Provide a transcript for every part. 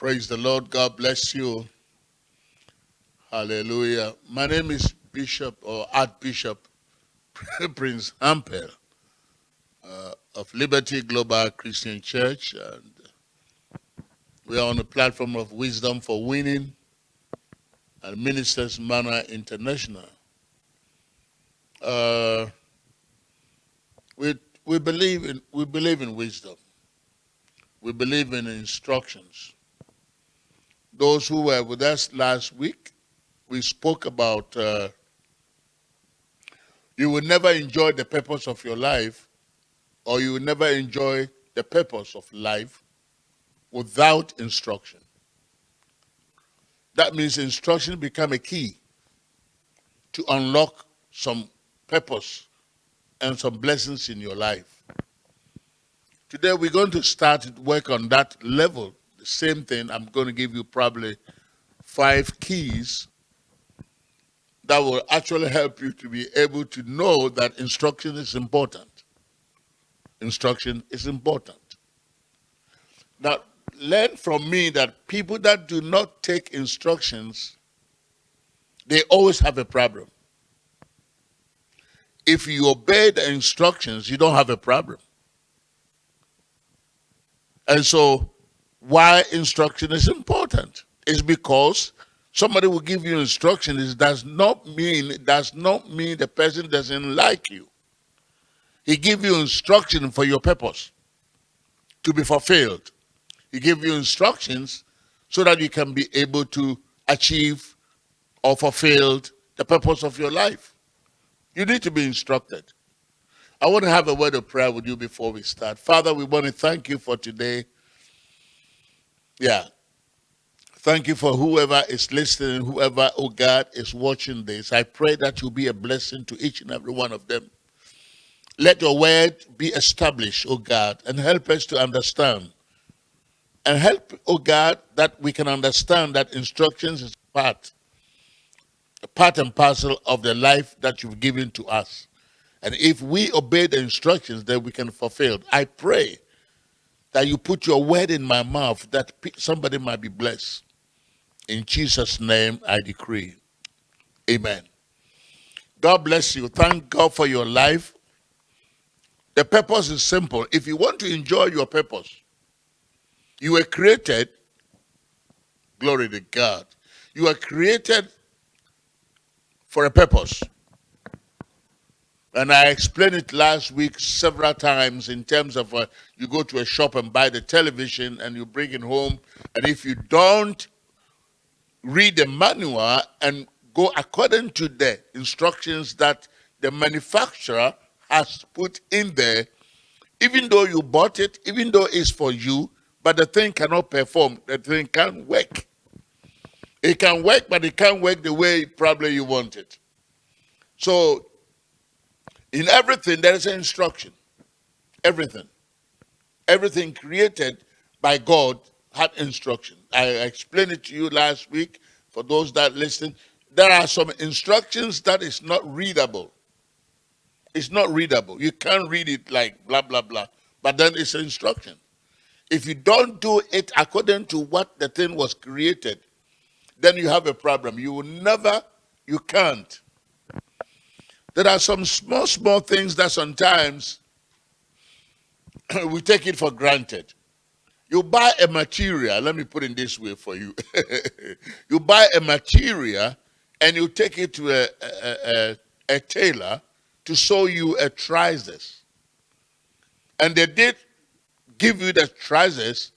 Praise the Lord. God bless you. Hallelujah. My name is Bishop or Archbishop Prince Ampel uh, of Liberty Global Christian Church. And we are on the platform of Wisdom for Winning and Ministers Manor International. Uh, we, we, believe in, we believe in wisdom. We believe in instructions. Those who were with us last week, we spoke about uh, you will never enjoy the purpose of your life or you will never enjoy the purpose of life without instruction. That means instruction become a key to unlock some purpose and some blessings in your life. Today we're going to start work on that level. Same thing, I'm going to give you probably five keys that will actually help you to be able to know that instruction is important. Instruction is important. Now, learn from me that people that do not take instructions, they always have a problem if you obey the instructions, you don't have a problem. And so, why instruction is important is because somebody will give you instructions. It does not mean it does not mean the person doesn't like you. He give you instruction for your purpose to be fulfilled. He give you instructions so that you can be able to achieve or fulfill the purpose of your life. You need to be instructed. I want to have a word of prayer with you before we start. Father, we want to thank you for today. Yeah. Thank you for whoever is listening, whoever, oh God, is watching this. I pray that you'll be a blessing to each and every one of them. Let your word be established, oh God, and help us to understand. And help, oh God, that we can understand that instructions is part part and parcel of the life that you've given to us. And if we obey the instructions, then we can fulfill. I pray that you put your word in my mouth that somebody might be blessed. In Jesus' name, I decree. Amen. God bless you. Thank God for your life. The purpose is simple. If you want to enjoy your purpose, you were created, glory to God, you were created for a purpose. And I explained it last week several times in terms of uh, you go to a shop and buy the television and you bring it home. And if you don't read the manual and go according to the instructions that the manufacturer has put in there, even though you bought it, even though it's for you, but the thing cannot perform, the thing can't work. It can work, but it can't work the way probably you want it. So, in everything, there is an instruction. Everything. Everything created by God had instruction. I explained it to you last week for those that listen. There are some instructions that is not readable. It's not readable. You can't read it like blah, blah, blah. But then it's an instruction. If you don't do it according to what the thing was created, then you have a problem. You will never, you can't. There are some small, small things that sometimes we take it for granted. You buy a material, let me put it this way for you. you buy a material and you take it to a, a, a, a tailor to sew you a trousers. And they did give you the trousers,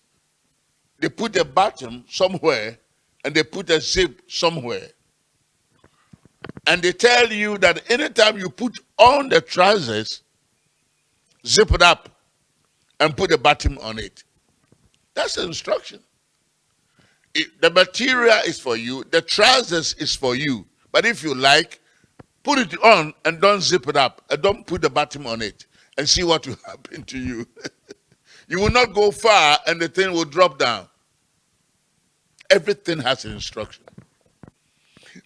they put the bottom somewhere and they put a zip somewhere. And they tell you that anytime you put on the trousers, zip it up and put a button on it. That's the instruction. It, the material is for you, the trousers is for you. But if you like, put it on and don't zip it up and don't put the button on it and see what will happen to you. you will not go far and the thing will drop down. Everything has an instruction.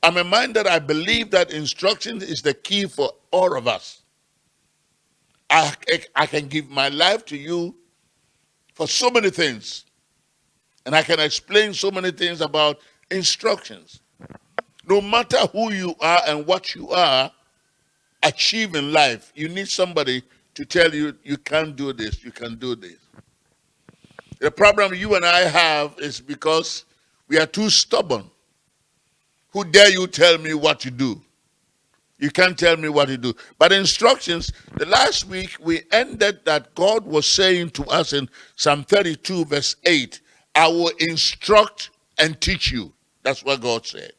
I'm a mind that I believe that instruction is the key for all of us. I, I can give my life to you for so many things. And I can explain so many things about instructions. No matter who you are and what you are, achieve in life, you need somebody to tell you you can't do this, you can do this. The problem you and I have is because we are too stubborn. Who dare you tell me what to do? You can't tell me what to do. But instructions, the last week we ended that God was saying to us in Psalm 32, verse 8, I will instruct and teach you. That's what God said.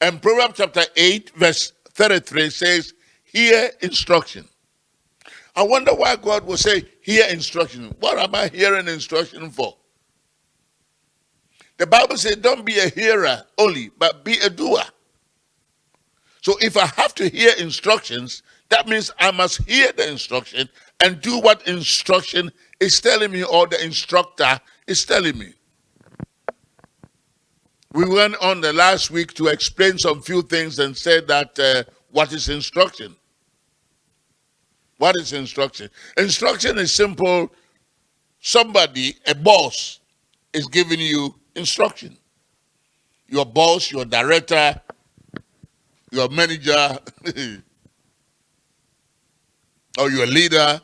And Proverbs chapter 8, verse 33 says, Hear instruction. I wonder why God will say, Hear instruction. What am I hearing instruction for? The Bible says, Don't be a hearer only, but be a doer. So if I have to hear instructions, that means I must hear the instruction and do what instruction is telling me or the instructor is telling me. We went on the last week to explain some few things and said that uh, what is instruction? What is instruction? Instruction is simple. Somebody, a boss, is giving you instruction. Your boss, your director, your manager, or your leader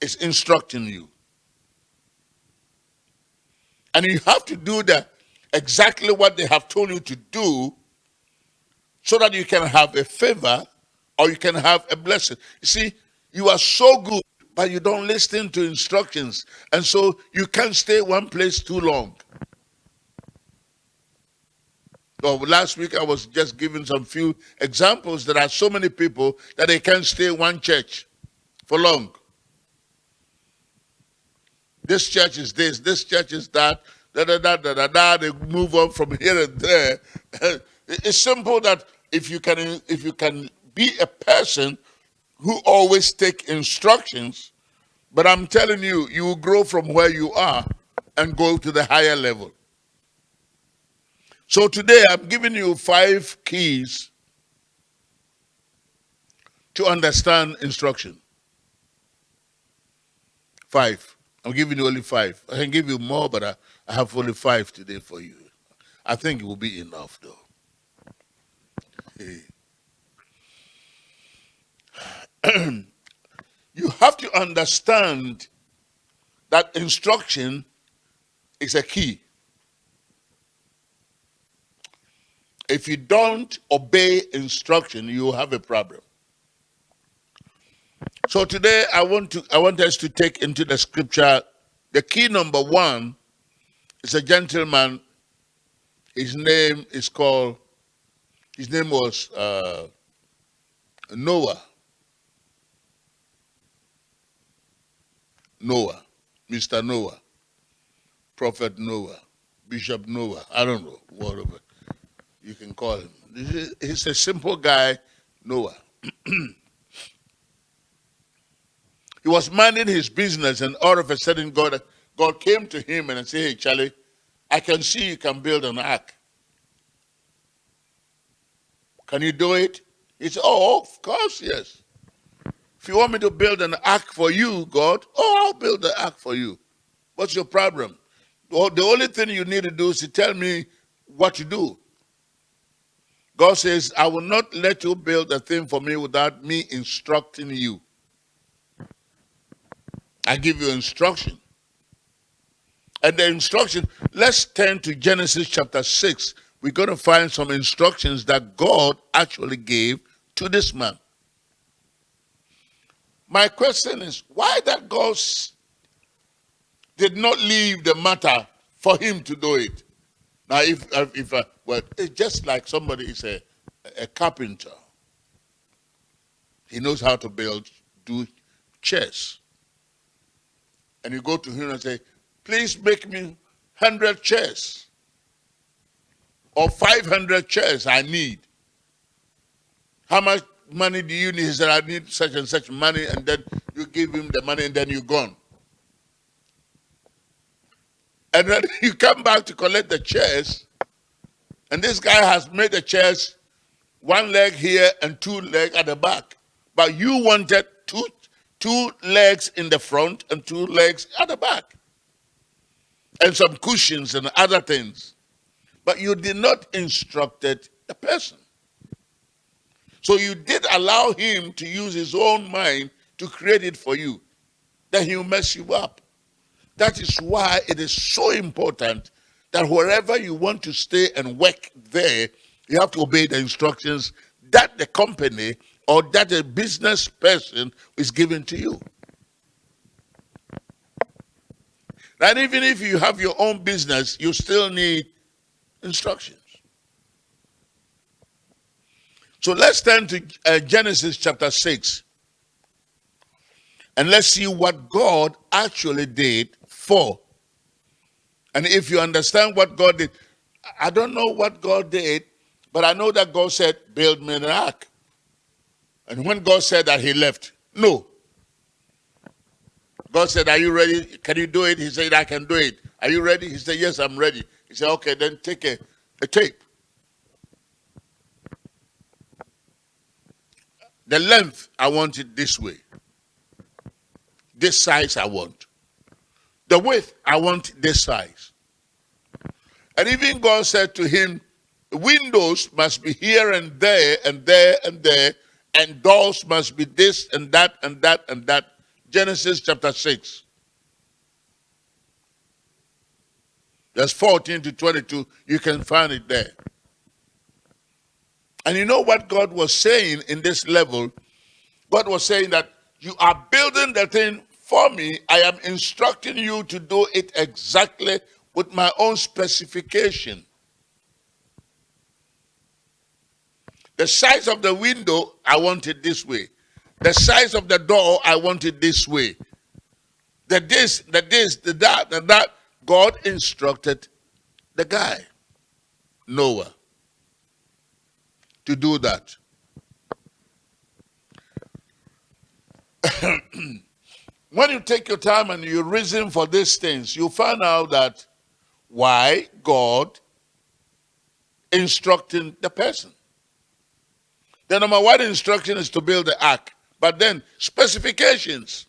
is instructing you. And you have to do the, exactly what they have told you to do so that you can have a favor or you can have a blessing. You see, you are so good, but you don't listen to instructions. And so you can't stay one place too long. Well, last week I was just giving some few examples. There are so many people that they can't stay in one church for long. This church is this, this church is that, da da da da da da. They move on from here and there. It's simple that if you can if you can be a person who always take instructions, but I'm telling you, you will grow from where you are and go to the higher level. So today I'm giving you five keys to understand instruction. Five. I'm giving you only five. I can give you more, but I, I have only five today for you. I think it will be enough, though. you have to understand that instruction is a key. If you don't obey instruction, you have a problem. So today I want to I want us to take into the scripture the key number one is a gentleman. His name is called his name was uh, Noah. Noah, Mr. Noah, Prophet Noah, Bishop Noah, I don't know, whatever you can call him. He's a simple guy, Noah. he was minding his business, and all of a sudden, God, God came to him and said, Hey, Charlie, I can see you can build an ark. Can you do it? He said, Oh, of course, yes. If you want me to build an ark for you, God, oh, I'll build the ark for you. What's your problem? Well, the only thing you need to do is to tell me what to do. God says, I will not let you build a thing for me without me instructing you. I give you instruction. And the instruction, let's turn to Genesis chapter 6. We're going to find some instructions that God actually gave to this man. My question is, why that God did not leave the matter for him to do it? Now, if, if, uh, well, it's just like somebody is a, a carpenter. He knows how to build, do chairs. And you go to him and say, please make me 100 chairs or 500 chairs I need. How much money do you need? He said, I need such and such money. And then you give him the money and then you're gone. And then you come back to collect the chairs, and this guy has made the chairs one leg here and two legs at the back. But you wanted two, two legs in the front and two legs at the back. and some cushions and other things. But you did not instructed the person. So you did allow him to use his own mind to create it for you. Then he'll mess you up. That is why it is so important that wherever you want to stay and work there, you have to obey the instructions that the company or that a business person is giving to you. And even if you have your own business, you still need instructions. So let's turn to uh, Genesis chapter 6. And let's see what God actually did for. And if you understand what God did, I don't know what God did, but I know that God said, build me an ark. And when God said that, he left. No. God said, are you ready? Can you do it? He said, I can do it. Are you ready? He said, yes, I'm ready. He said, okay, then take a, a tape. The length, I want it this way. This size I want. The width, I want this size. And even God said to him, windows must be here and there and there and there, and doors must be this and that and that and that. Genesis chapter 6. Verse 14 to 22. You can find it there. And you know what God was saying in this level? God was saying that you are building the thing for me. I am instructing you to do it exactly with my own specification. The size of the window, I want it this way. The size of the door, I want it this way. The this, the this, the that, the that. God instructed the guy, Noah, to do that. when you take your time and you reason for these things, you find out that why God instructing the person. The number one instruction is to build the ark, but then specifications.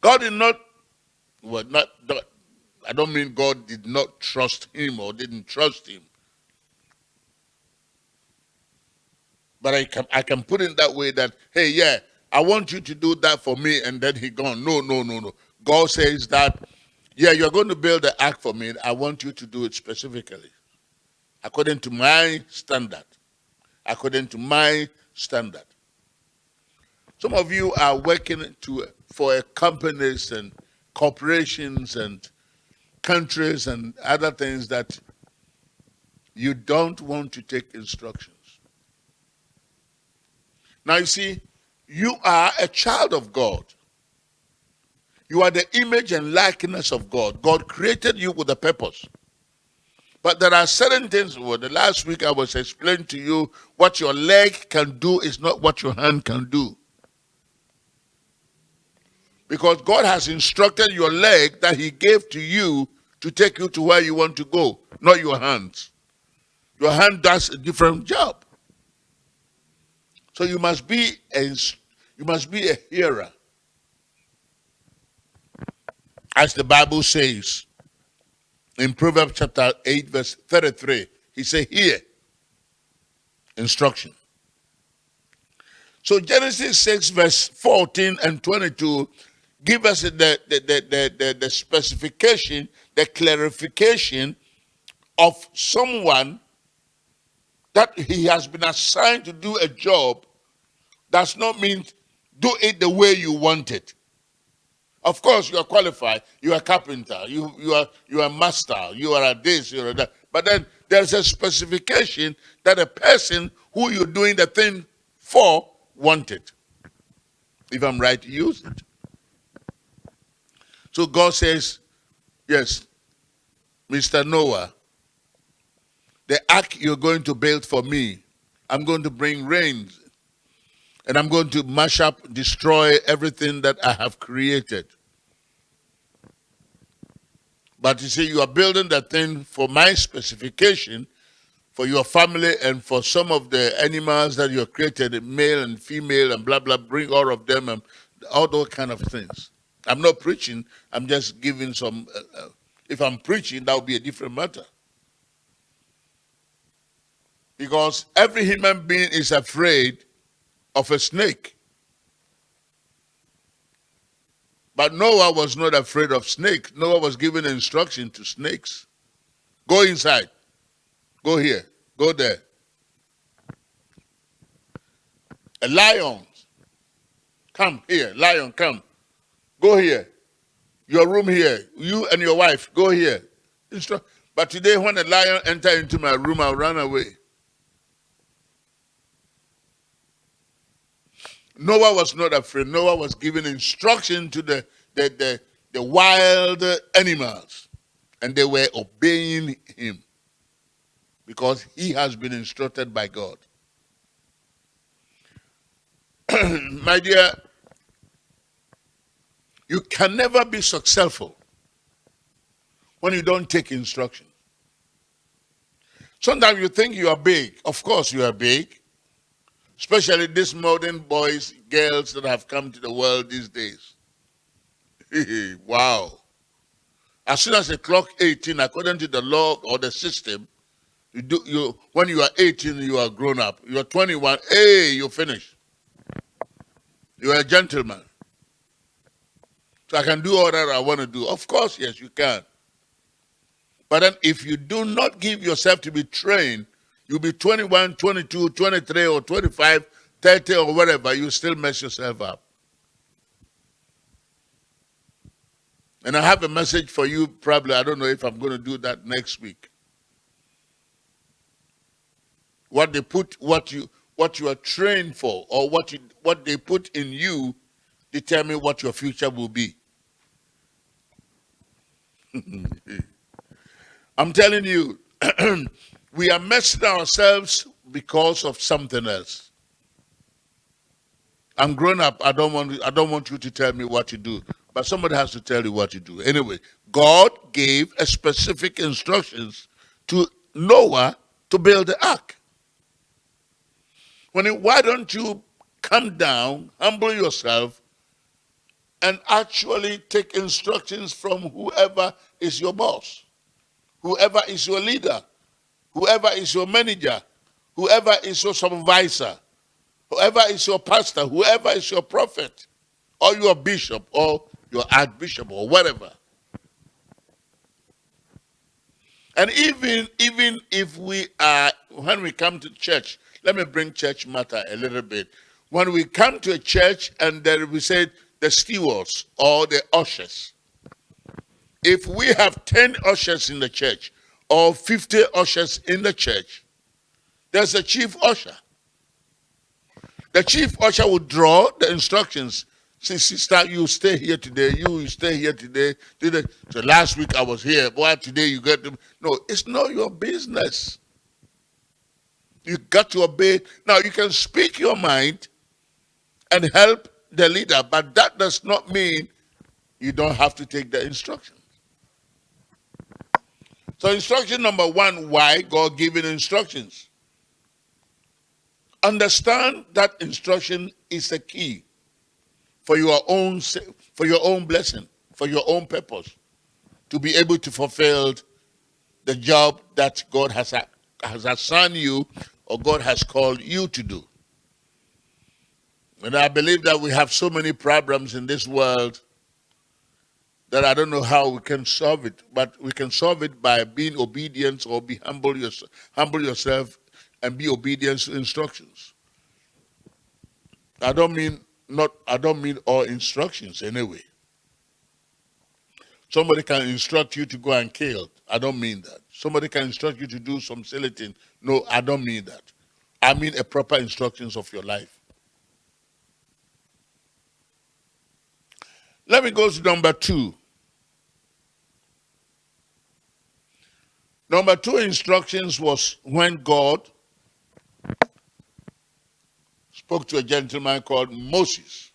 God did not, well, not, not, I don't mean God did not trust him or didn't trust him. But I can, I can put it that way that, hey, yeah, I want you to do that for me, and then he gone. No, no, no, no. God says that, yeah, you're going to build the ark for me. I want you to do it specifically, according to my standard, according to my standard. Some of you are working to for companies and corporations and countries and other things that you don't want to take instructions. Now you see, you are a child of God. You are the image and likeness of God. God created you with a purpose. But there are certain things, well, the last week I was explaining to you what your leg can do is not what your hand can do. Because God has instructed your leg that he gave to you to take you to where you want to go, not your hands. Your hand does a different job. So you must be a, you must be a hearer. As the Bible says in Proverbs chapter 8, verse 33, he said, Hear instruction. So Genesis 6, verse 14 and 22 give us the, the, the, the, the specification, the clarification of someone that he has been assigned to do a job does not mean do it the way you want it. Of course, you are qualified. You are a carpenter. You, you, are, you are a master. You are a this, you are that. But then there's a specification that a person who you're doing the thing for wanted. If I'm right use it. So God says, yes, Mr. Noah, the ark you're going to build for me, I'm going to bring rains and I'm going to mash up, destroy everything that I have created. But you see, you are building that thing for my specification, for your family, and for some of the animals that you have created, male and female, and blah, blah, bring all of them, and all those kind of things. I'm not preaching. I'm just giving some. Uh, uh, if I'm preaching, that would be a different matter. Because every human being is afraid of a snake. But Noah was not afraid of snakes. Noah was given instruction to snakes. Go inside. Go here. Go there. A lion. Come here. Lion, come. Go here. Your room here. You and your wife, go here. Instru but today, when a lion enter into my room, I'll run away. Noah was not afraid. Noah was giving instruction to the, the, the, the wild animals, and they were obeying him because he has been instructed by God. My dear, you can never be successful when you don't take instruction. Sometimes you think you are big. Of course you are big especially these modern boys, girls that have come to the world these days. wow. As soon as they clock 18, according to the law or the system, you do you when you are 18, you are grown up. You are 21, hey, you finish. You are a gentleman. So I can do all that I want to do. Of course, yes, you can. But then if you do not give yourself to be trained You'll be 21, 22, 23, or 25, 30, or whatever. You still mess yourself up. And I have a message for you, probably. I don't know if I'm going to do that next week. What they put, what you, what you are trained for, or what you, what they put in you, determine what your future will be. I'm telling you, we are messing ourselves because of something else. I'm grown up. I don't want I don't want you to tell me what to do, but somebody has to tell you what to do. Anyway, God gave a specific instructions to Noah to build the ark. When it, why don't you come down, humble yourself, and actually take instructions from whoever is your boss, whoever is your leader, whoever is your manager, whoever is your supervisor, whoever is your pastor, whoever is your prophet, or your bishop, or your archbishop, or whatever. And even, even if we are, when we come to church, let me bring church matter a little bit. When we come to a church and then we say the stewards or the ushers, if we have 10 ushers in the church, or 50 ushers in the church, there's a chief usher. The chief usher will draw the instructions. Say, sister, you stay here today. You, stay here today. today. So last week I was here. Why today you get to... No, it's not your business. You got to obey. Now, you can speak your mind and help the leader, but that does not mean you don't have to take the instruction. So instruction number one, why God giving instructions? Understand that instruction is the key for your own for your own blessing, for your own purpose, to be able to fulfill the job that God has, has assigned you or God has called you to do. And I believe that we have so many problems in this world that I don't know how we can solve it, but we can solve it by being obedient or be humble, yourself, humble yourself and be obedient to instructions. I don't mean not I don't mean all instructions anyway. Somebody can instruct you to go and kill. I don't mean that. Somebody can instruct you to do some silly thing. No, I don't mean that. I mean a proper instructions of your life. Let me go to number two. Number two instructions was when God spoke to a gentleman called Moses.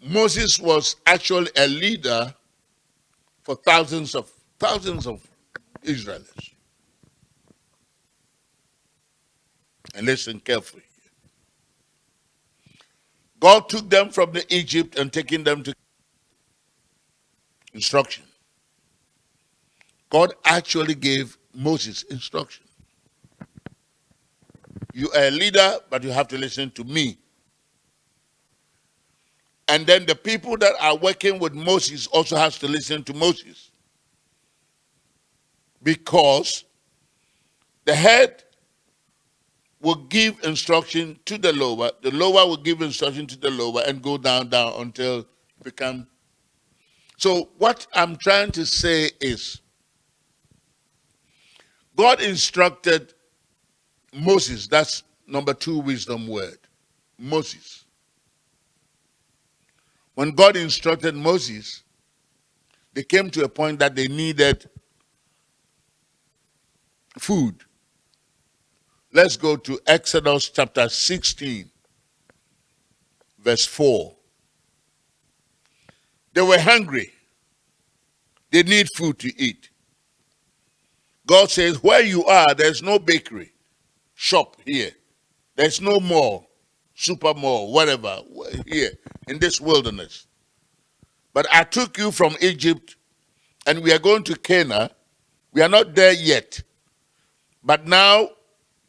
Moses was actually a leader for thousands of thousands of Israelites. And listen carefully. God took them from the Egypt and taking them to instruction. God actually gave Moses instruction. You are a leader, but you have to listen to me. And then the people that are working with Moses also has to listen to Moses. Because the head will give instruction to the lower, the lower will give instruction to the lower and go down, down until become. So what I'm trying to say is God instructed Moses, that's number two wisdom word, Moses. When God instructed Moses, they came to a point that they needed food. Let's go to Exodus chapter 16, verse 4. They were hungry. They need food to eat. God says, Where you are, there's no bakery, shop here. There's no mall, super mall, whatever, here in this wilderness. But I took you from Egypt and we are going to Cana. We are not there yet. But now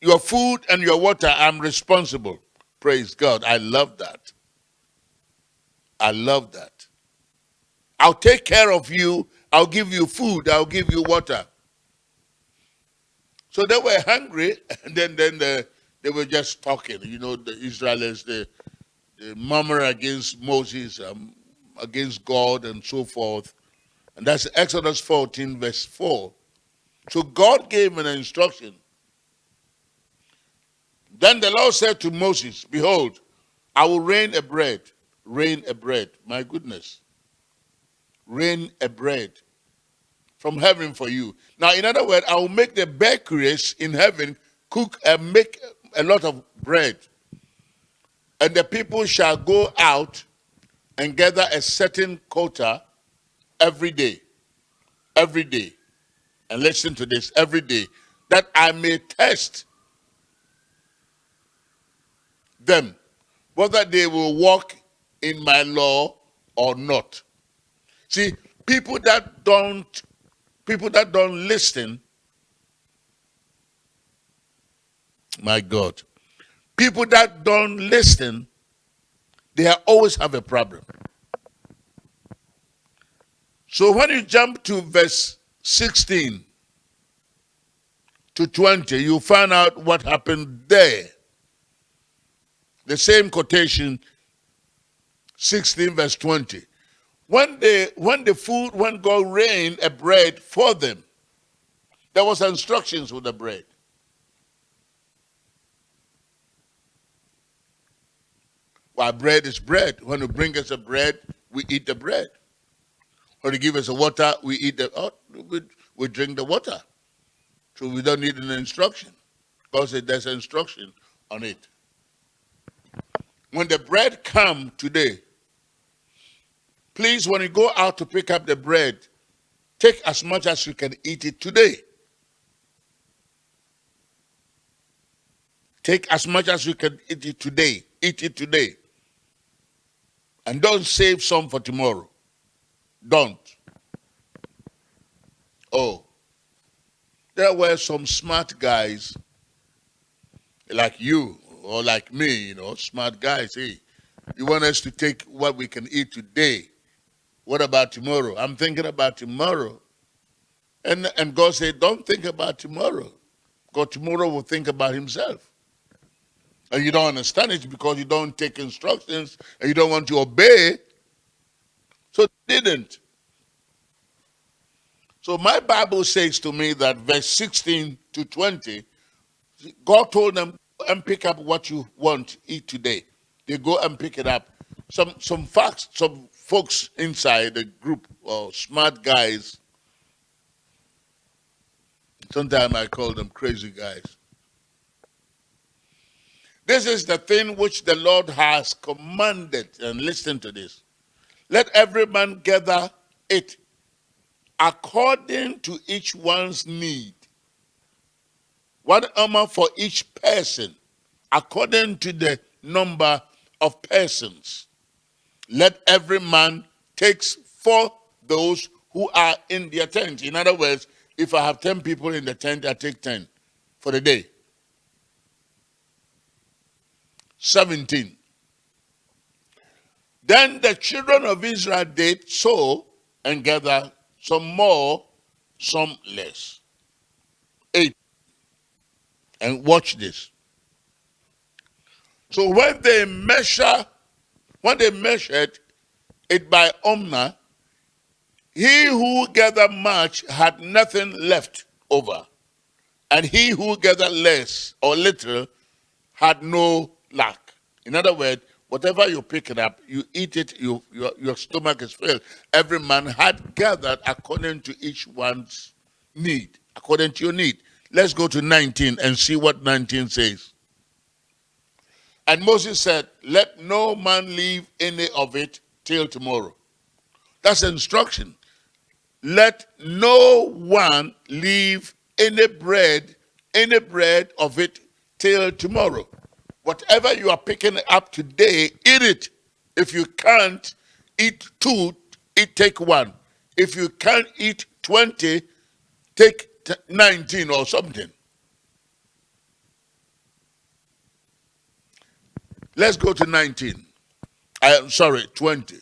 your food and your water, I'm responsible. Praise God. I love that. I love that. I'll take care of you. I'll give you food. I'll give you water. So they were hungry, and then, then the, they were just talking. You know, the Israelites, they, they murmur against Moses, um, against God, and so forth. And that's Exodus 14, verse 4. So God gave an instruction then the Lord said to Moses, Behold, I will rain a bread, rain a bread, my goodness, rain a bread from heaven for you. Now, in other words, I will make the bakeries in heaven cook and make a lot of bread. And the people shall go out and gather a certain quota every day. Every day. And listen to this every day. That I may test them whether they will walk in my law or not. See, people that don't people that don't listen my God. People that don't listen, they always have a problem. So when you jump to verse 16 to 20, you find out what happened there. The same quotation, 16 verse 20. When the, when the food, when God rained a bread for them, there was instructions with the bread. Why bread is bread. When you bring us a bread, we eat the bread. When you give us a water, we eat the oh, we, we drink the water. So we don't need an instruction. because there's an instruction on it when the bread come today, please, when you go out to pick up the bread, take as much as you can eat it today. Take as much as you can eat it today. Eat it today. And don't save some for tomorrow. Don't. Oh. There were some smart guys like you or like me, you know, smart guys, hey, you want us to take what we can eat today. What about tomorrow? I'm thinking about tomorrow. And, and God said, don't think about tomorrow. God tomorrow will think about himself. And you don't understand it because you don't take instructions and you don't want to obey. So didn't. So my Bible says to me that verse 16 to 20, God told them, and pick up what you want eat today. They go and pick it up. Some some facts, some folks inside the group or smart guys. Sometimes I call them crazy guys. This is the thing which the Lord has commanded, and listen to this. Let every man gather it according to each one's need one omer for each person according to the number of persons. Let every man takes for those who are in their tent. In other words, if I have 10 people in the tent, I take 10 for the day. 17. Then the children of Israel did so and gathered some more, some less. 8. And watch this. So when they measure, when they measured it by omers, he who gathered much had nothing left over, and he who gathered less or little had no lack. In other words, whatever you pick it up, you eat it, you, your, your stomach is filled. Every man had gathered according to each one's need, according to your need. Let's go to 19 and see what 19 says. And Moses said, Let no man leave any of it till tomorrow. That's instruction let no one leave any bread, any bread of it till tomorrow. Whatever you are picking up today, eat it. If you can't eat two, eat take one. If you can't eat 20, take 19 or something. Let's go to 19. I am sorry, 20.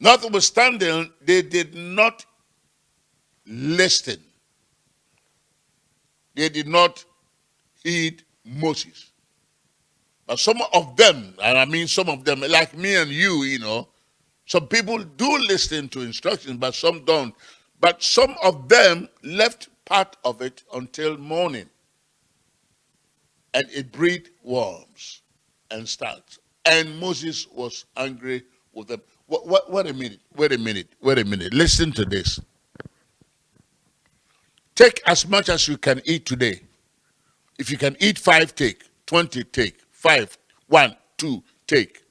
Notwithstanding, they did not listen. They did not heed Moses. But some of them, and I mean some of them, like me and you, you know, some people do listen to instructions, but some don't. But some of them left part of it until morning. And it breed worms and starts. And Moses was angry with them. What, what, wait a minute, wait a minute, wait a minute. Listen to this. Take as much as you can eat today. If you can eat five, take. 20, take. Five, one, two, take.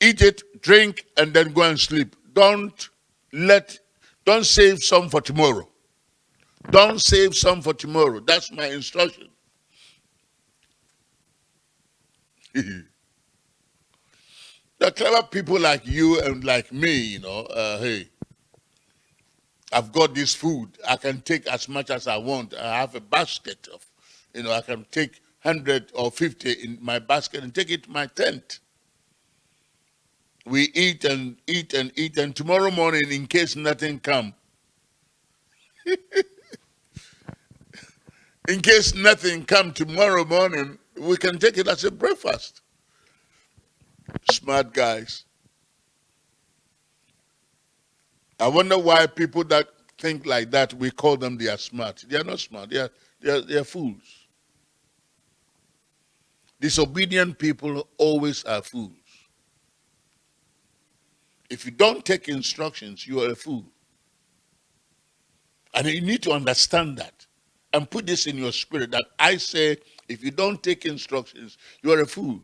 Eat it, drink, and then go and sleep. Don't let, don't save some for tomorrow. Don't save some for tomorrow. That's my instruction. The clever people like you and like me, you know, uh, hey, I've got this food. I can take as much as I want. I have a basket of, you know, I can take 100 or 50 in my basket and take it to my tent. We eat and eat and eat, and tomorrow morning, in case nothing come, in case nothing come tomorrow morning, we can take it as a breakfast. Smart guys. I wonder why people that think like that, we call them they are smart. They are not smart. They are, they are, they are fools. Disobedient people always are fools. If you don't take instructions, you are a fool. And you need to understand that and put this in your spirit that I say, if you don't take instructions, you are a fool.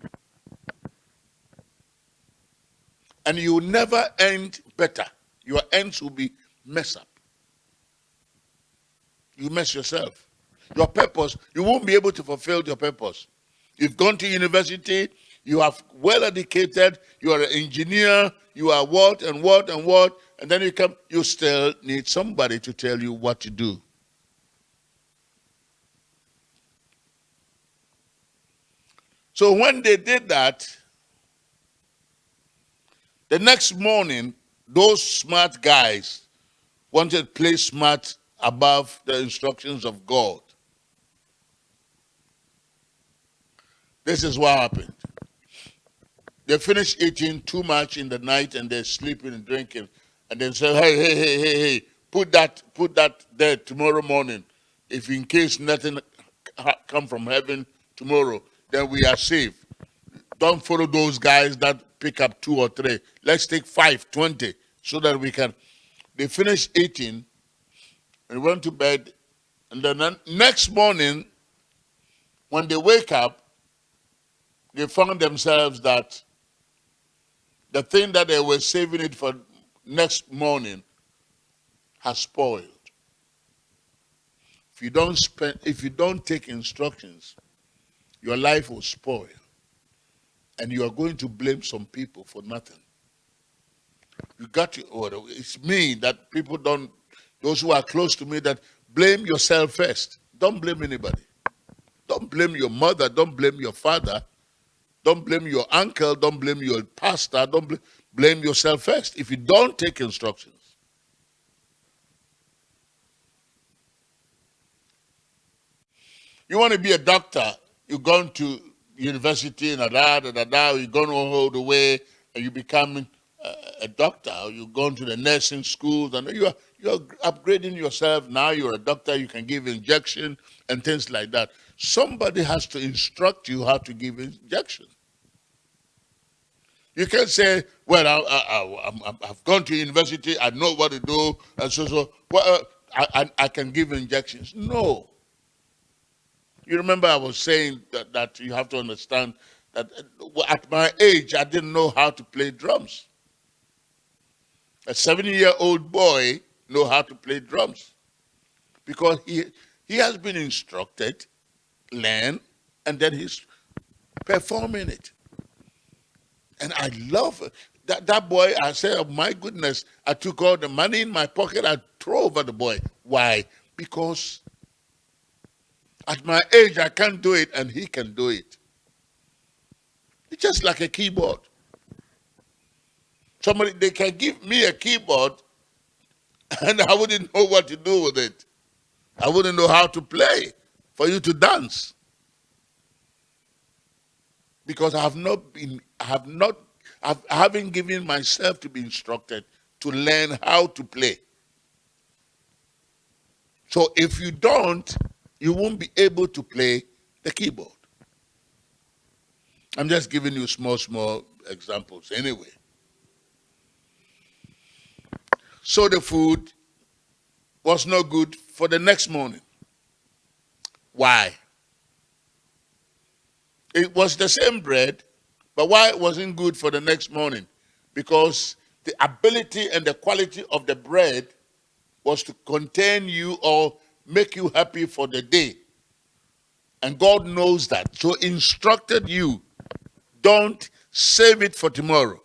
and you will never end better. Your ends will be messed up. You mess yourself. Your purpose, you won't be able to fulfill your purpose. You've gone to university, you are well educated, you are an engineer, you are what and what and what, and then you come, you still need somebody to tell you what to do. So when they did that, the next morning, those smart guys wanted to play smart above the instructions of God. This is what happened. They finish eating too much in the night and they're sleeping and drinking. And then say, hey, hey, hey, hey, hey, put that, put that there tomorrow morning. If in case nothing come from heaven tomorrow, then we are safe. Don't follow those guys that pick up two or three. Let's take five, twenty, so that we can. They finished eating and went to bed. And then next morning, when they wake up, they found themselves that the thing that they were saving it for next morning has spoiled. If you don't spend, if you don't take instructions, your life will spoil. and you are going to blame some people for nothing. You got to, oh, it's me that people don't, those who are close to me, that blame yourself first. Don't blame anybody. Don't blame your mother. Don't blame your father. Don't blame your uncle. Don't blame your pastor. Don't bl blame yourself first. If you don't take instructions, you want to be a doctor, you're going to university and da da da da, you're going all the way and you become uh, a doctor, you're going to the nursing schools, and you're, you're upgrading yourself. Now you're a doctor, you can give injection and things like that. Somebody has to instruct you how to give injection. You can't say, well, I, have gone to university, I know what to do, and so, so, well, uh, I, I, I can give injections. No. You remember I was saying that, that you have to understand that uh, at my age, I didn't know how to play drums. A 70-year-old boy know how to play drums because he, he has been instructed, learn, and then he's performing it. And I love. That, that boy, I said, oh my goodness, I took all the money in my pocket, I threw over the boy. Why? Because at my age, I can't do it, and he can do it. It's just like a keyboard. Somebody, they can give me a keyboard, and I wouldn't know what to do with it. I wouldn't know how to play for you to dance. Because I have not been, I have not, I haven't given myself to be instructed to learn how to play. So if you don't, you won't be able to play the keyboard. I'm just giving you small, small examples anyway. So the food was not good for the next morning. Why? It was the same bread, but why it wasn't good for the next morning? Because the ability and the quality of the bread was to contain you or make you happy for the day. And God knows that. So instructed you, don't save it for tomorrow.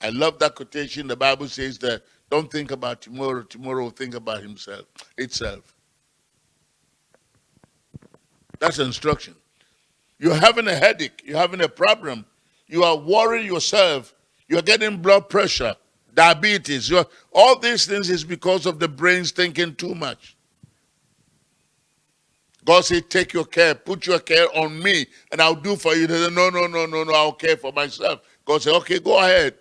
I love that quotation. The Bible says that don't think about tomorrow, tomorrow think about himself, itself. That's instruction. You're having a headache, you're having a problem, you are worrying yourself, you're getting blood pressure, diabetes. You're, all these things is because of the brain's thinking too much. God said, take your care, put your care on me, and I'll do for you. They said, no, no, no, no, no, I'll care for myself. God said, okay, go ahead.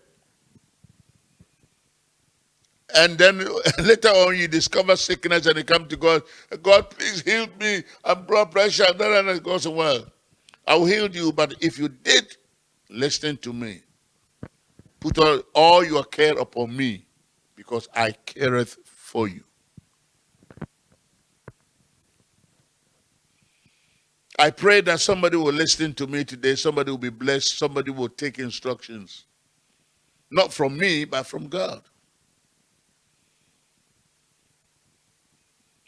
And then later on, you discover sickness and you come to God. God, please heal me. I'm blood pressure. And God said, well, I'll heal you, but if you did listen to me, Put all, all your care upon me, because I careth for you. I pray that somebody will listen to me today, somebody will be blessed, somebody will take instructions. Not from me, but from God.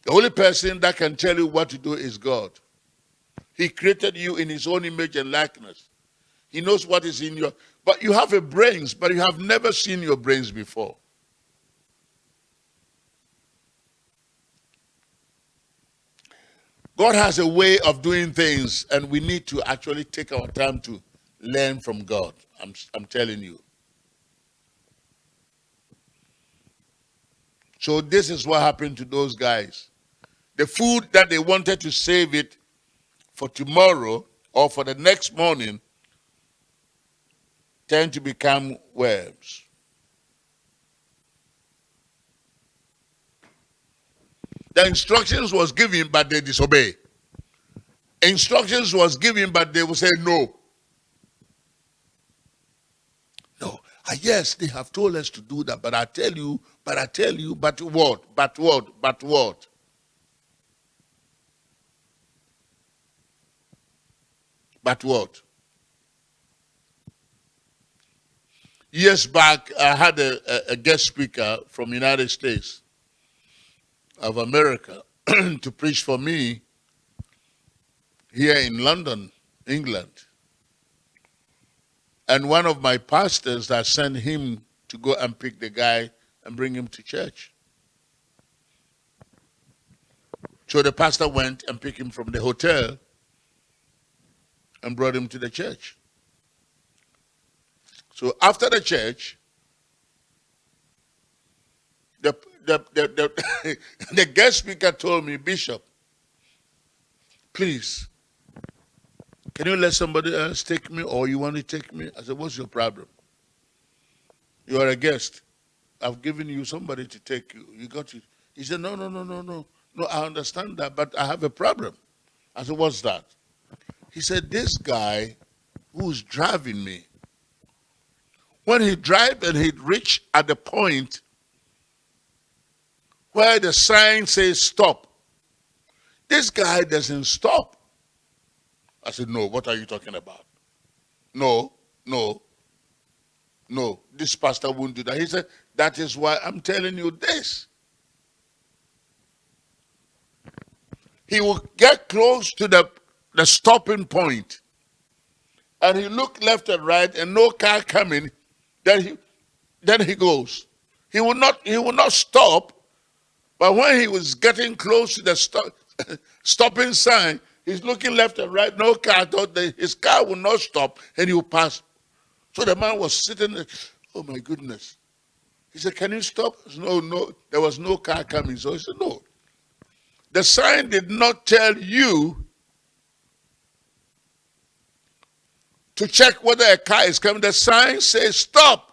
The only person that can tell you what to do is God. He created you in his own image and likeness. He knows what is in your... But you have a brains, but you have never seen your brains before. God has a way of doing things, and we need to actually take our time to learn from God. I'm, I'm telling you. So this is what happened to those guys. The food that they wanted to save it for tomorrow or for the next morning tend to become worms. The instructions was given, but they disobey. Instructions was given, but they will say no. No. Ah, yes, they have told us to do that, but I tell you, but I tell you, but what? But what? But what? But what? years back, I had a, a guest speaker from United States of America to preach for me here in London, England. And one of my pastors that sent him to go and pick the guy and bring him to church. So the pastor went and picked him from the hotel and brought him to the church. So after the church, the, the, the, the, the guest speaker told me, Bishop, please, can you let somebody else take me or you want to take me? I said, what's your problem? You are a guest. I've given you somebody to take you. You got it. He said, no, no, no, no, no. No, I understand that, but I have a problem. I said, what's that? He said, this guy who's driving me, when he drive and he'd reach at the point where the sign says stop, this guy doesn't stop. I said, no, what are you talking about? No, no, no, this pastor won't do that. He said, that is why I'm telling you this. He will get close to the, the stopping point and he look left and right and no car coming, then he then he goes. He will not he will not stop, but when he was getting close to the stop, stopping sign, he's looking left and right, no car, thought that his car will not stop and he will pass. So the man was sitting there, oh my goodness. He said, Can you stop? Said, no, no, there was no car coming. So he said, No. The sign did not tell you to check whether a car is coming. The sign says stop.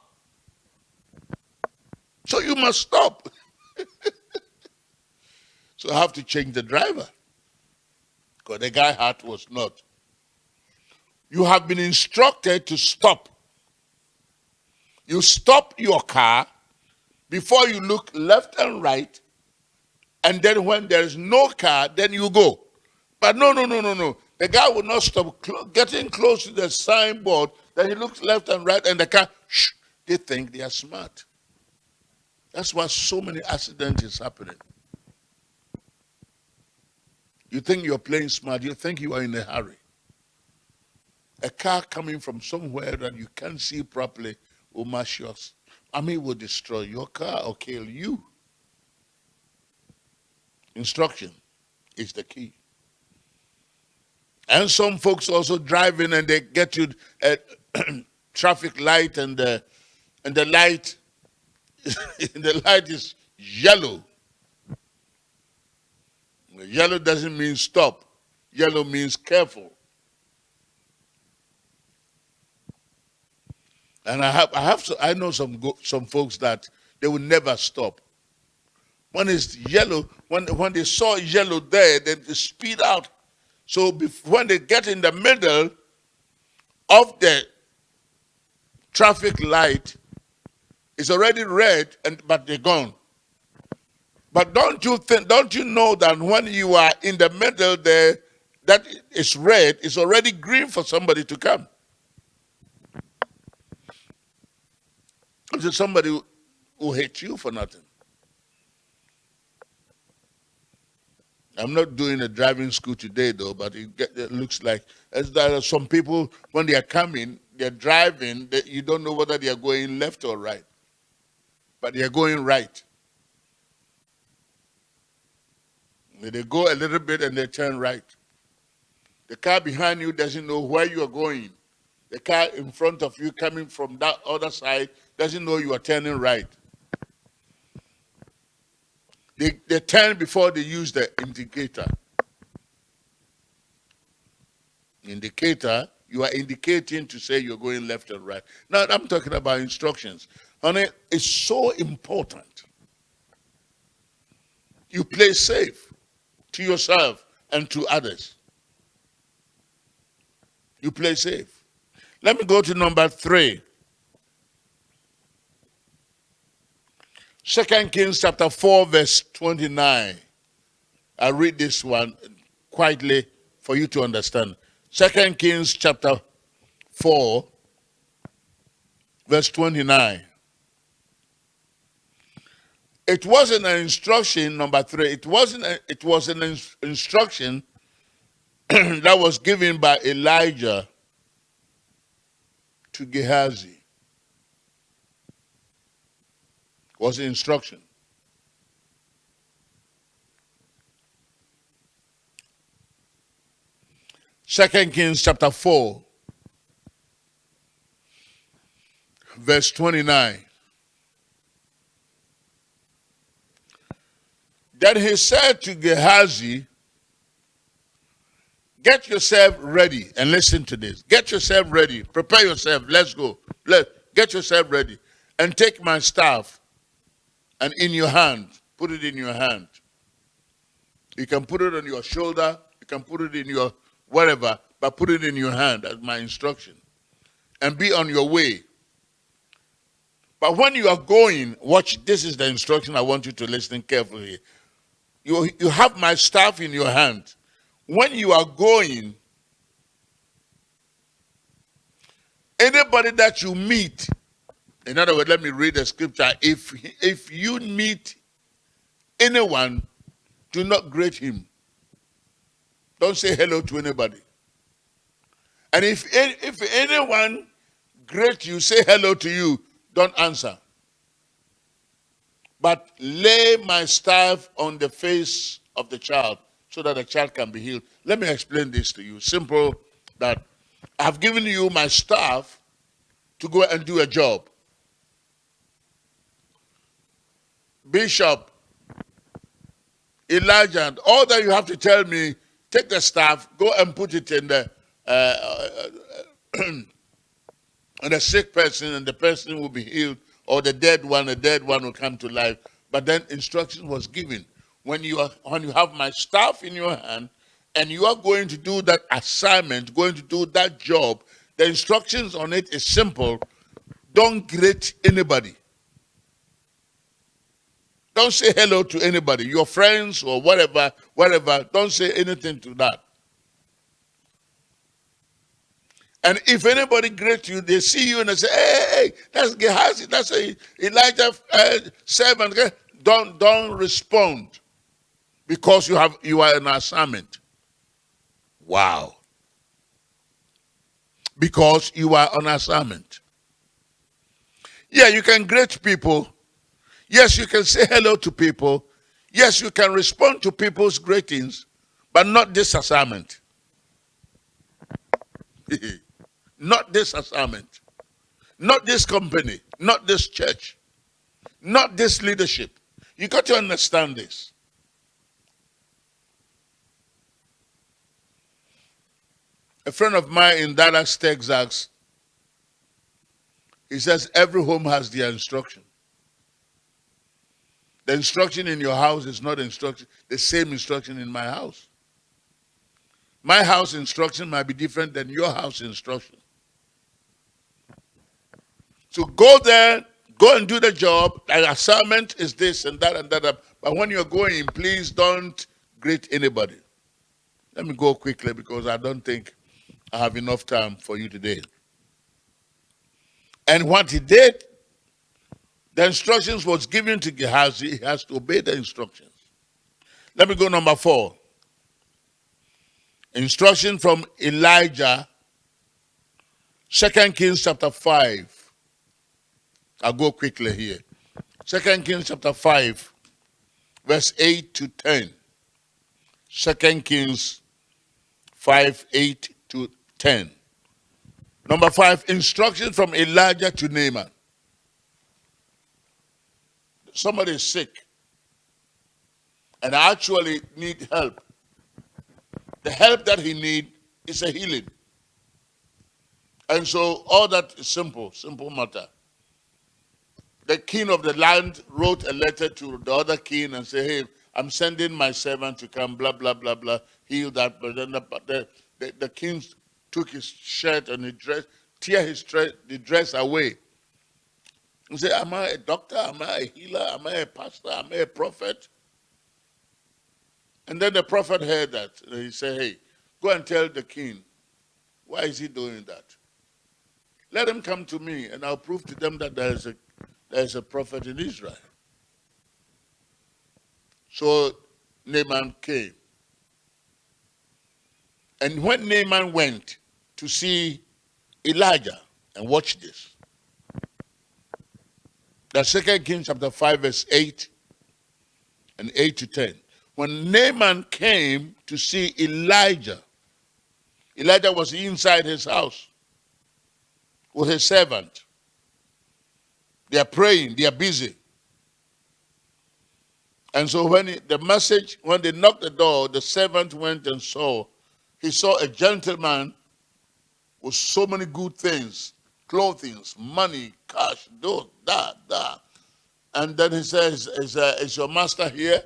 So you must stop. so I have to change the driver. Because the guy heart was not. You have been instructed to stop. You stop your car before you look left and right, and then when there's no car, then you go. But no, no, no, no, no. The guy will not stop cl getting close to the signboard. Then he looks left and right, and the car, shh, they think they are smart. That's why so many accidents is happening. You think you're playing smart, you think you are in a hurry. A car coming from somewhere that you can't see properly will mash yours. I mean, will destroy your car or kill you. Instruction is the key. And some folks also driving and they get you uh, a traffic light and the and the light the light is yellow. Yellow doesn't mean stop. Yellow means careful. And I have, I have, I know some some folks that they will never stop. When it's yellow, when when they saw yellow there, then they speed out. So when they get in the middle of the traffic light, it's already red, and but they're gone. But don't you think? Don't you know that when you are in the middle there, that is red, it's already green for somebody to come. Somebody who hates you for nothing. I'm not doing a driving school today, though, but it, get, it looks like as there are some people, when they are coming, they're driving, they, you don't know whether they are going left or right. But they are going right. They go a little bit and they turn right. The car behind you doesn't know where you are going. The car in front of you coming from that other side doesn't know you are turning right. They, they turn before they use the indicator. Indicator, you are indicating to say you're going left and right. Now, I'm talking about instructions. Honey, it's so important. You play safe to yourself and to others. You play safe. Let me go to number three. Second Kings chapter 4, verse 29. I read this one quietly for you to understand. Second Kings chapter 4, verse 29. It wasn't an instruction, number three, it wasn't a, it was an instruction that was given by Elijah to Gehazi was the instruction. Second Kings chapter 4, verse 29. Then he said to Gehazi, Get yourself ready and listen to this. Get yourself ready. Prepare yourself. Let's go. Let get yourself ready. And take my staff and in your hand. Put it in your hand. You can put it on your shoulder. You can put it in your whatever, but put it in your hand as my instruction. And be on your way. But when you are going, watch, this is the instruction I want you to listen carefully. You, you have my staff in your hand when you are going, anybody that you meet, in other words, let me read the scripture. If if you meet anyone, do not greet him. Don't say hello to anybody. And if if anyone greet you, say hello to you, don't answer. But lay my staff on the face of the child so that the child can be healed. Let me explain this to you. Simple that I've given you my staff to go and do a job. Bishop, Elijah, and all that you have to tell me, take the staff, go and put it in the uh, uh, on a sick person, and the person will be healed, or the dead one, the dead one will come to life. But then instruction was given when you are when you have my staff in your hand and you are going to do that assignment, going to do that job, the instructions on it is simple. Don't greet anybody. Don't say hello to anybody, your friends or whatever, whatever. Don't say anything to that. And if anybody greets you, they see you and they say, hey, hey that's Gehazi, that's Elijah uh, servant. Don't, don't respond because you have you are an assignment. Wow. Because you are on assignment. Yeah, you can greet people. Yes, you can say hello to people. Yes, you can respond to people's greetings, but not this assignment. not this assignment. Not this company. Not this church. Not this leadership. You got to understand this. A friend of mine in Dallas, Texas, he says every home has their instruction. The instruction in your house is not instruction, the same instruction in my house. My house instruction might be different than your house instruction. So go there, go and do the job. The assignment is this and that and that. But when you're going, please don't greet anybody. Let me go quickly because I don't think I have enough time for you today. And what he did, the instructions was given to Gehazi. He has to obey the instructions. Let me go number four. Instruction from Elijah, Second Kings chapter 5. I'll go quickly here. Second Kings chapter 5, verse 8 to 10. Second Kings 5, 8 to 10. Number five, instruction from Elijah to Naaman. Somebody is sick and actually need help. The help that he need is a healing. And so all that is simple, simple matter. The king of the land wrote a letter to the other king and said, hey, I'm sending my servant to come, blah, blah, blah, blah, heal that. But then the, the, the, the king took his shirt and he dress, tear his dress, the dress away. He said, am I a doctor? Am I a healer? Am I a pastor? Am I a prophet? And then the prophet heard that. And he said, hey, go and tell the king. Why is he doing that? Let him come to me and I'll prove to them that there is a, there is a prophet in Israel. So Naaman came. And when Naaman went to see Elijah, And watch this. The second Kings chapter 5, verse 8 and 8 to 10. When Naaman came to see Elijah, Elijah was inside his house with his servant. They are praying, they are busy. And so when he, the message, when they knocked the door, the servant went and saw, he saw a gentleman with so many good things, clothing, money, cash, do that, that. And then he says, is, uh, is your master here?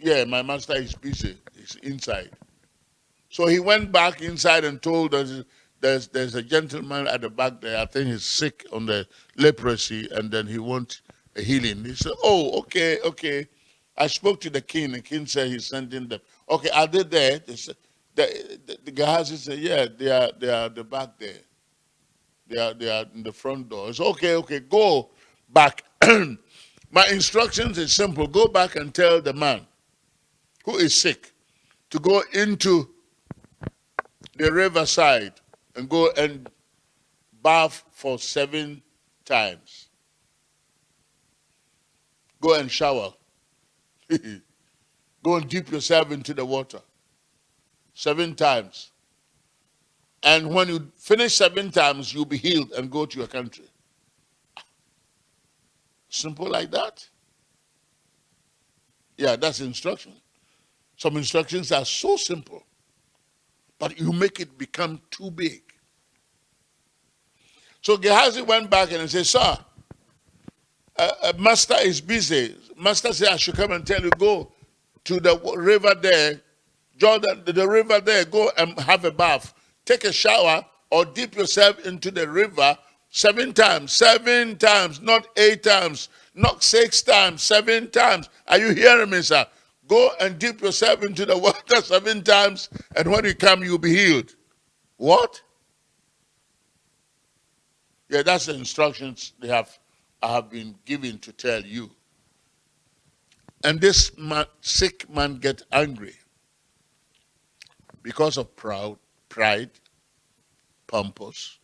Yeah, my master is busy. He's inside. So he went back inside and told us there's, there's a gentleman at the back there. I think he's sick on the leprosy, and then he wants a healing. He said, Oh, okay, okay. I spoke to the king. The king said he's sending them. Okay, are they there? They said, the, the, the Gehazi said, Yeah, they are, they are the back there. They are, they are in the front door. It's okay, okay, go back. My instructions is simple. Go back and tell the man who is sick to go into the riverside and go and bath for seven times. Go and shower. go and dip yourself into the water seven times. And when you finish seven times, you'll be healed and go to your country. Simple like that. Yeah, that's instruction. Some instructions are so simple, but you make it become too big. So Gehazi went back and said, Sir, uh, Master is busy. Master said, I should come and tell you, go to the river there, Jordan, the river there, go and have a bath. Take a shower or dip yourself into the river seven times. Seven times, not eight times, not six times, seven times. Are you hearing me, sir? Go and dip yourself into the water seven times, and when you come, you'll be healed. What? Yeah, that's the instructions they have I have been given to tell you. And this man, sick man get angry because of proud, pride, pompous,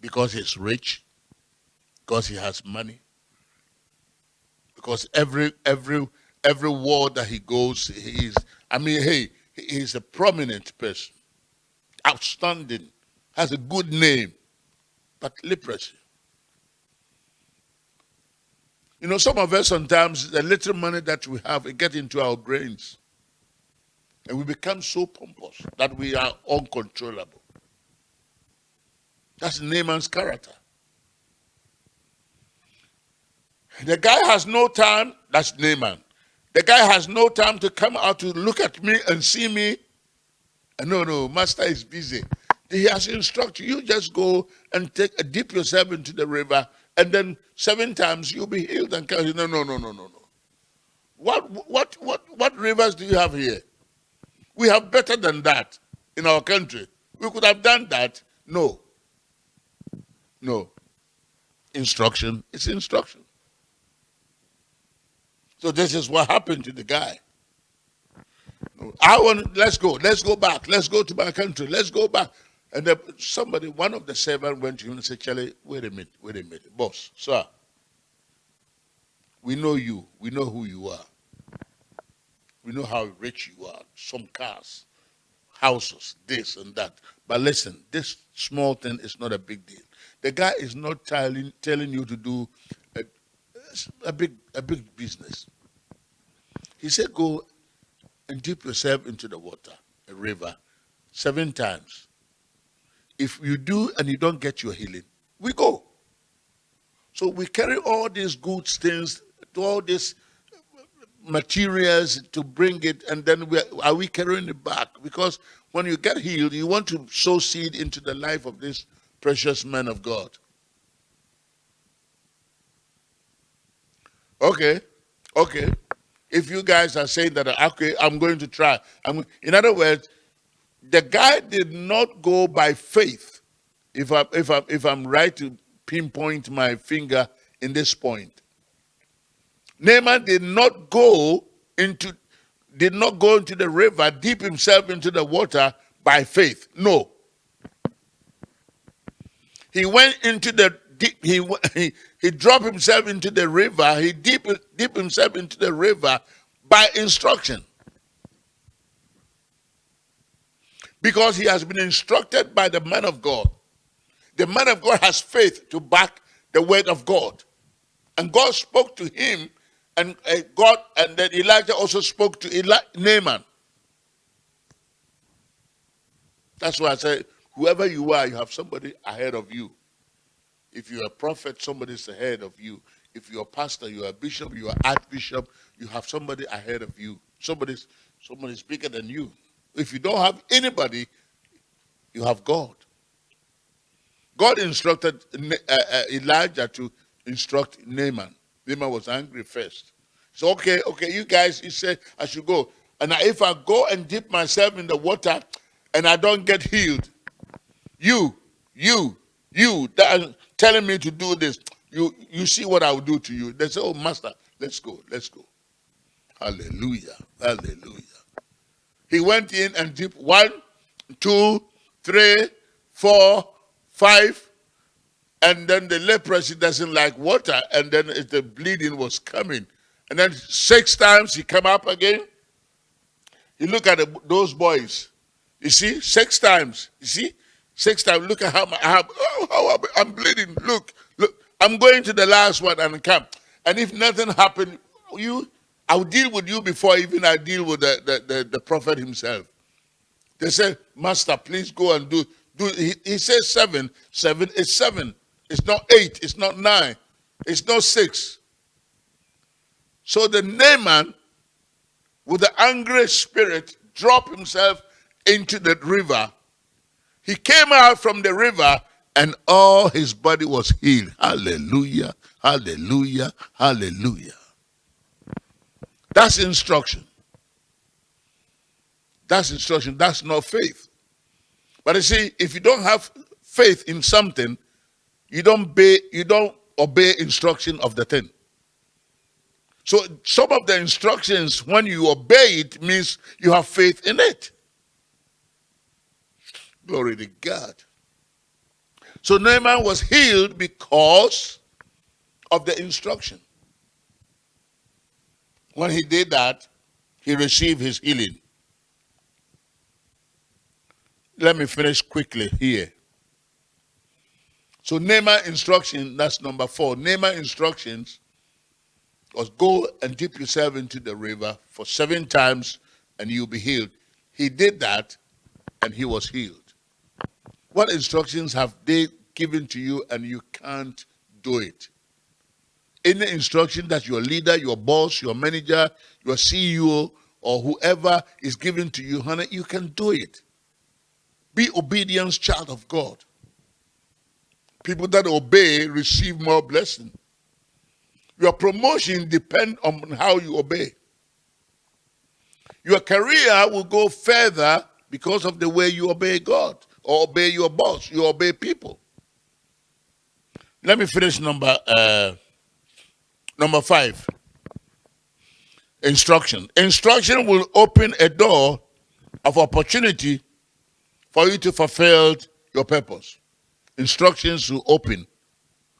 because he's rich, because he has money, because every every every ward that he goes, he's I mean, hey, he's a prominent person, outstanding, has a good name, but leprosy. You know, some of us sometimes, the little money that we have, it gets into our brains. And we become so pompous that we are uncontrollable. That's Naaman's character. The guy has no time, that's Naaman. The guy has no time to come out to look at me and see me. No, no, master is busy. He has instructed you just go and take a dip yourself into the river and then seven times you'll be healed and come. No, no, no, no, no, no. What, what, what, what rivers do you have here? We have better than that in our country. We could have done that. No. No. Instruction is instruction. So this is what happened to the guy. I want, let's go, let's go back, let's go to my country, let's go back. And the, somebody, one of the servants went to him and said, Charlie, wait a minute, wait a minute. Boss, sir, we know you. We know who you are. We know how rich you are. Some cars, houses, this and that. But listen, this small thing is not a big deal. The guy is not telling, telling you to do a, a, big, a big business. He said, go and dip yourself into the water, a river, seven times if you do and you don't get your healing, we go. So we carry all these good things, all these materials to bring it, and then we are, are we carrying it back? Because when you get healed, you want to sow seed into the life of this precious man of God. Okay, okay. If you guys are saying that, okay, I'm going to try. I'm, in other words, the guy did not go by faith. If I if I if I'm right to pinpoint my finger in this point. Naaman did not go into did not go into the river, dip himself into the water by faith. No. He went into the deep, he, he, he dropped himself into the river, he deep, deep himself into the river by instruction. Because he has been instructed by the man of God. The man of God has faith to back the word of God. And God spoke to him, and uh, God, and then Elijah also spoke to Eli Naaman. That's why I say, whoever you are, you have somebody ahead of you. If you're a prophet, somebody's ahead of you. If you're a pastor, you're a bishop, you're archbishop, you have somebody ahead of you. Somebody's somebody's bigger than you. If you don't have anybody, you have God. God instructed uh, uh, Elijah to instruct Naaman. Naaman was angry first. So okay, okay, you guys, he said I should go. And if I go and dip myself in the water and I don't get healed, you, you, you that are telling me to do this, you you see what I will do to you. They say, Oh, master, let's go, let's go. Hallelujah. Hallelujah. He went in and dipped one, two, three, four, five, and then the leprosy doesn't like water, and then the bleeding was coming. And then six times he come up again. You look at the, those boys. You see, six times. You see, six times. Look at how, how, how I'm bleeding. Look, look. I'm going to the last one and come. And if nothing happened, you, I'll deal with you before even I deal with the, the, the, the prophet himself. They said, Master, please go and do. do. He, he says seven. Seven is seven. It's not eight. It's not nine. It's not six. So the Naaman, with the angry spirit, dropped himself into the river. He came out from the river and all his body was healed. Hallelujah, hallelujah, hallelujah. That's instruction. That's instruction. That's not faith. But you see, if you don't have faith in something, you don't obey, you don't obey instruction of the thing. So some of the instructions, when you obey it, means you have faith in it. Glory to God. So Naaman was healed because of the instruction. When he did that, he received his healing. Let me finish quickly here. So Naaman instruction, that's number four. Naaman instructions was go and dip yourself into the river for seven times and you'll be healed. He did that and he was healed. What instructions have they given to you and you can't do it? Any instruction that your leader, your boss, your manager, your CEO, or whoever is given to you, honey, you can do it. Be obedience child of God. People that obey receive more blessing. Your promotion depends on how you obey. Your career will go further because of the way you obey God or obey your boss, you obey people. Let me finish number uh, number five. Instruction. Instruction will open a door of opportunity for you to fulfill your purpose. Instructions will open.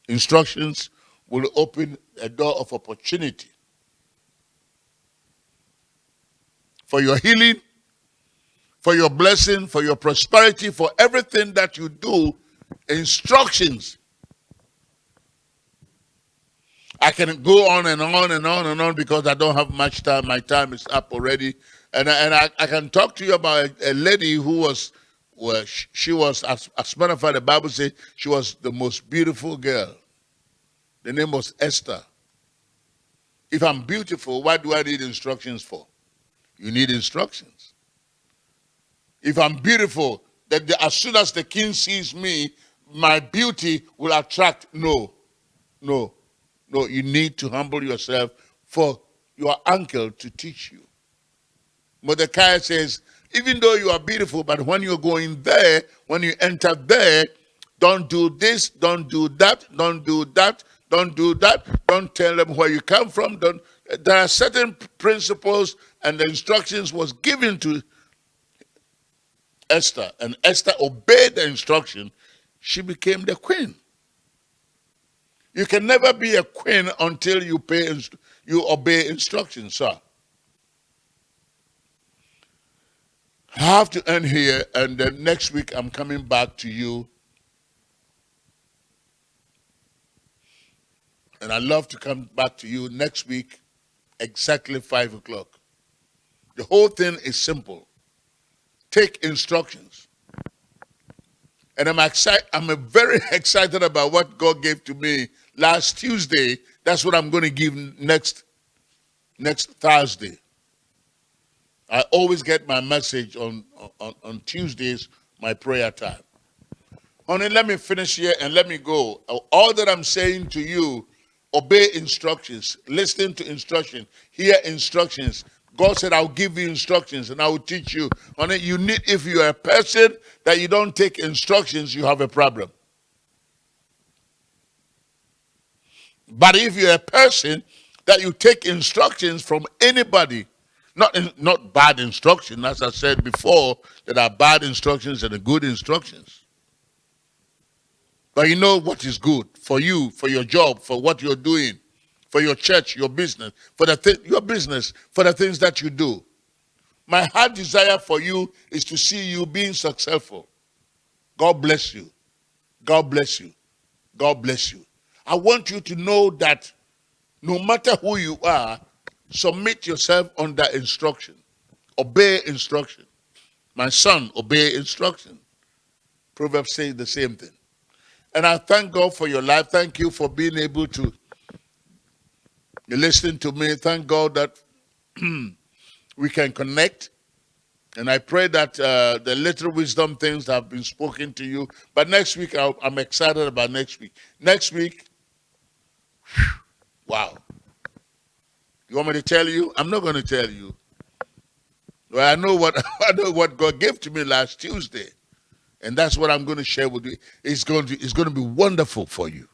Instructions will open a door of opportunity for your healing, for your blessing, for your prosperity, for everything that you do. Instructions. I can go on and on and on and on because I don't have much time. My time is up already. And, and I, I can talk to you about a, a lady who was well, she was, as, as a matter of fact, the Bible says she was the most beautiful girl. The name was Esther. If I'm beautiful, what do I need instructions for? You need instructions. If I'm beautiful, that the, as soon as the king sees me, my beauty will attract. No, no, no. You need to humble yourself for your uncle to teach you. Mordecai says, even though you are beautiful, but when you're going there, when you enter there, don't do this, don't do that, don't do that, don't do that, don't tell them where you come from. Don't. There are certain principles and the instructions was given to Esther, and Esther obeyed the instruction. she became the queen. You can never be a queen until you pay you obey instructions, sir. I have to end here, and then next week I'm coming back to you. And i love to come back to you next week, exactly 5 o'clock. The whole thing is simple. Take instructions. And I'm excited, I'm very excited about what God gave to me last Tuesday. That's what I'm going to give next, next Thursday. I always get my message on, on, on Tuesdays, my prayer time. Honey, let me finish here and let me go. All that I'm saying to you, obey instructions, listen to instruction, hear instructions. God said, I'll give you instructions and I will teach you. Honey, you need, if you're a person that you don't take instructions, you have a problem. But if you're a person that you take instructions from anybody, not not bad instruction, as I said before, there are bad instructions and good instructions. But you know what is good for you, for your job, for what you're doing, for your church, your business, for the your business, for the things that you do. My heart desire for you is to see you being successful. God bless you. God bless you. God bless you. I want you to know that no matter who you are, submit yourself under instruction. Obey instruction. My son, obey instruction. Proverbs say the same thing. And I thank God for your life. Thank you for being able to listen to me. Thank God that we can connect. And I pray that uh, the little wisdom things have been spoken to you. But next week, i am excited about next week. Next week, whew, wow. You want me to tell you? I'm not going to tell you. Well, I know what I know what God gave to me last Tuesday, and that's what I'm going to share with you. It's going to it's going to be wonderful for you.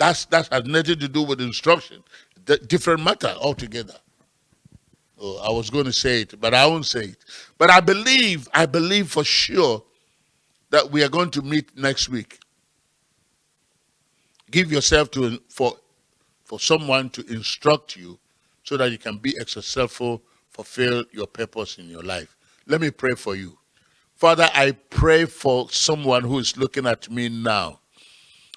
That's that has nothing to do with instruction. The different matter altogether. Oh, I was going to say it, but I won't say it. But I believe, I believe for sure that we are going to meet next week. Give yourself to for for someone to instruct you so that you can be successful, fulfill your purpose in your life. Let me pray for you. Father, I pray for someone who is looking at me now.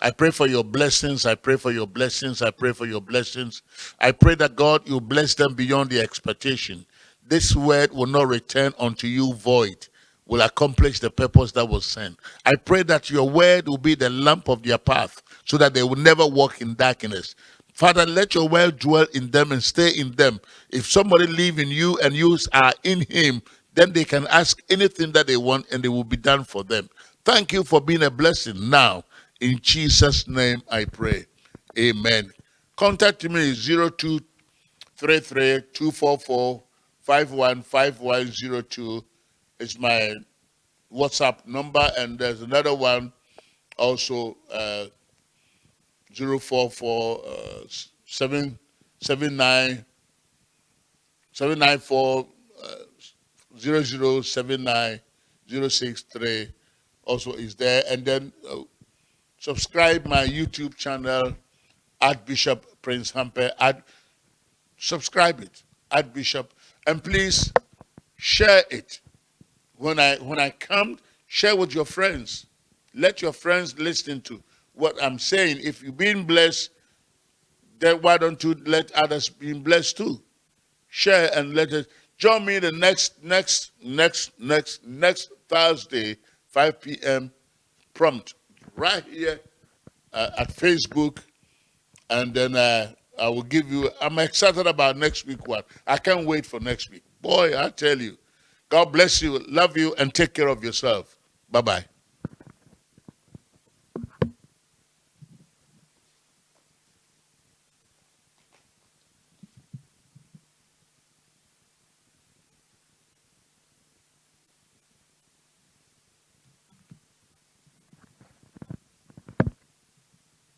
I pray for your blessings. I pray for your blessings. I pray for your blessings. I pray that God, you bless them beyond the expectation. This word will not return unto you void, will accomplish the purpose that was sent. I pray that your word will be the lamp of their path so that they will never walk in darkness. Father, let your word dwell in them and stay in them. If somebody live in you and you are in him, then they can ask anything that they want and it will be done for them. Thank you for being a blessing now. In Jesus' name I pray. Amen. Contact me 0233 244 515102 is my WhatsApp number and there's another one also uh, 044 uh, 779 794 0079 063 also is there. And then uh, subscribe my YouTube channel, Archbishop Prince Hamper. Ad, subscribe it, Archbishop. And please share it. When I, when I come, share with your friends. Let your friends listen to what I'm saying. If you've been blessed, then why don't you let others be blessed too? Share and let us join me the next, next, next, next, next Thursday, 5 p.m. prompt, right here uh, at Facebook. And then uh, I will give you, I'm excited about next week one. I can't wait for next week. Boy, I tell you, God bless you, love you, and take care of yourself. Bye-bye.